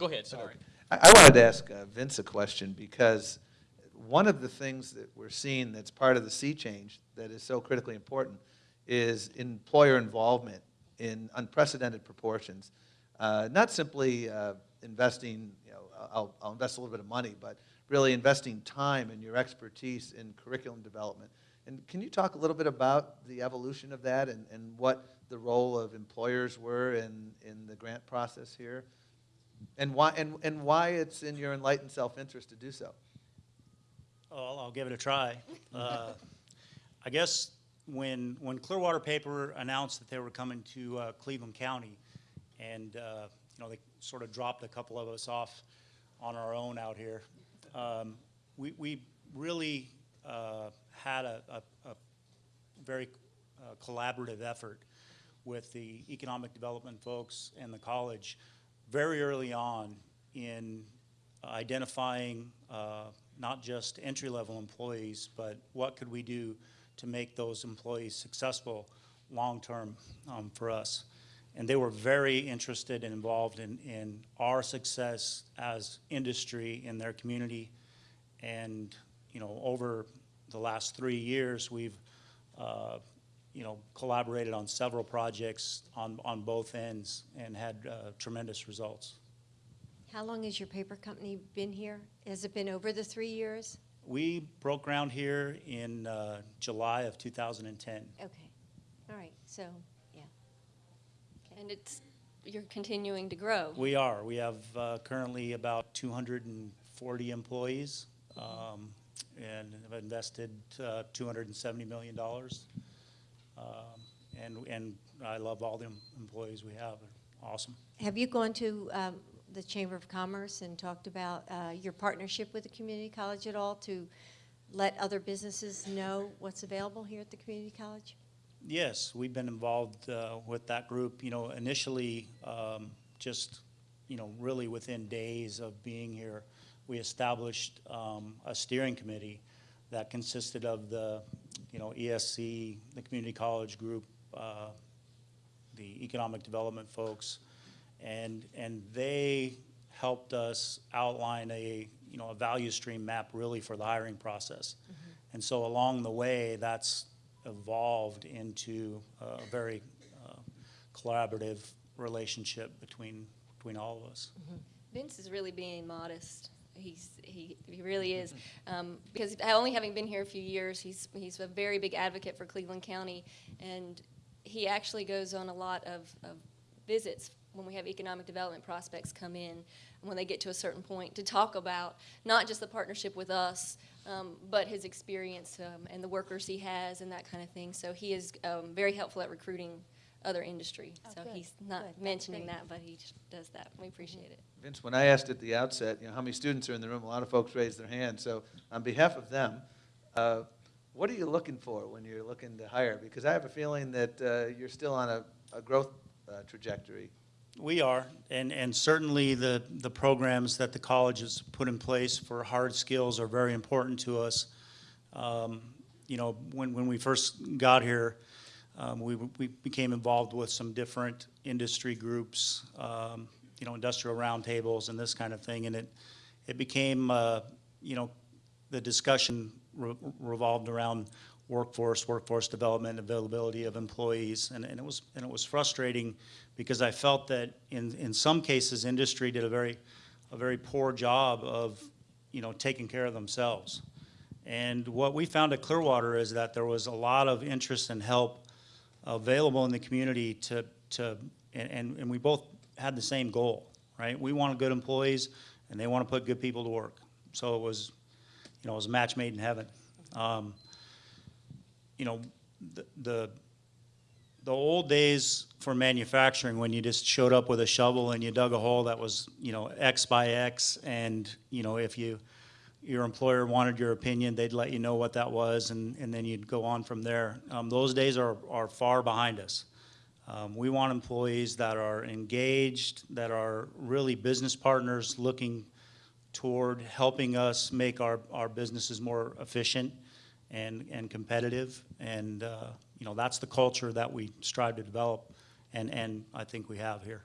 Go ahead, sorry. I, I wanted to ask uh, Vince a question because one of the things that we're seeing that's part of the sea change that is so critically important is employer involvement in unprecedented proportions. Uh, not simply uh, investing, you know, I'll, I'll invest a little bit of money, but really investing time and your expertise in curriculum development. And can you talk a little bit about the evolution of that and, and what the role of employers were in, in the grant process here? And why, and, and why it's in your enlightened self-interest to do so? Oh, I'll, I'll give it a try. Uh, I guess when, when Clearwater Paper announced that they were coming to uh, Cleveland County, and, uh, you know, they sort of dropped a couple of us off on our own out here, um, we, we really uh, had a, a, a very uh, collaborative effort with the economic development folks and the college very early on in identifying uh, not just entry-level employees, but what could we do to make those employees successful long-term um, for us. And they were very interested and involved in, in our success as industry in their community. And, you know, over the last three years, we've, uh, you know, collaborated on several projects on, on both ends and had uh, tremendous results. How long has your paper company been here? Has it been over the three years? We broke ground here in uh, July of 2010. Okay, all right, so, yeah. And it's, you're continuing to grow. We are. We have uh, currently about 240 employees um, and have invested uh, $270 million. Um, And, and I love all the em- employees we have. They're awesome. Have you gone to um, the Chamber of Commerce and talked about uh, your partnership with the community college at all to let other businesses know what's available here at the community college? Yes, we've been involved uh, with that group, you know, initially, um, just, you know, really within days of being here, we established um, a steering committee that consisted of the, you know, ESC, the community college group, uh, the economic development folks, and, and they helped us outline a, you know, a value stream map really for the hiring process. And so along the way, that's evolved into a very uh, collaborative relationship between, between all of us. Vince is really being modest. He's, he, he really is. Um, because only having been here a few years, he's, he's a very big advocate for Cleveland County. And he actually goes on a lot of, of visits when we have economic development prospects come in, when they get to a certain point, to talk about not just the partnership with us, um, but his experience um, and the workers he has and that kind of thing. So he is um, very helpful at recruiting other industry. Oh, so good, he's not That's mentioning that, but he just does that. We appreciate it. Vince, when I asked at the outset, you know, how many students are in the room, a lot of folks raised their hands. So on behalf of them, uh, what are you looking for when you're looking to hire? Because I have a feeling that uh, you're still on a, a growth uh, trajectory. We are, and, and certainly the, the programs that the college has put in place for hard skills are very important to us. Um, You know, when, when we first got here, um, we, we became involved with some different industry groups, um, you know, industrial roundtables and this kind of thing, and it, it became, uh, you know, the discussion re- revolved around workforce, workforce development, availability of employees, and, and it was, and it was frustrating because I felt that in, in some cases, industry did a very, a very poor job of, you know, taking care of themselves. And what we found at Clearwater is that there was a lot of interest and help available in the community to, to and, and, we both had the same goal, right? We wanted good employees, and they want to put good people to work. So it was, you know, it was a match made in heaven. Um, you know, the, the, the old days for manufacturing, when you just showed up with a shovel and you dug a hole that was, you know, X by X, and, you know, if you, your employer wanted your opinion, they'd let you know what that was, and, and then you'd go on from there. Um, those days are, are far behind us. Um, we want employees that are engaged, that are really business partners looking toward helping us make our, our businesses more efficient and, and competitive. And, uh, you know, that's the culture that we strive to develop, and, and I think we have here.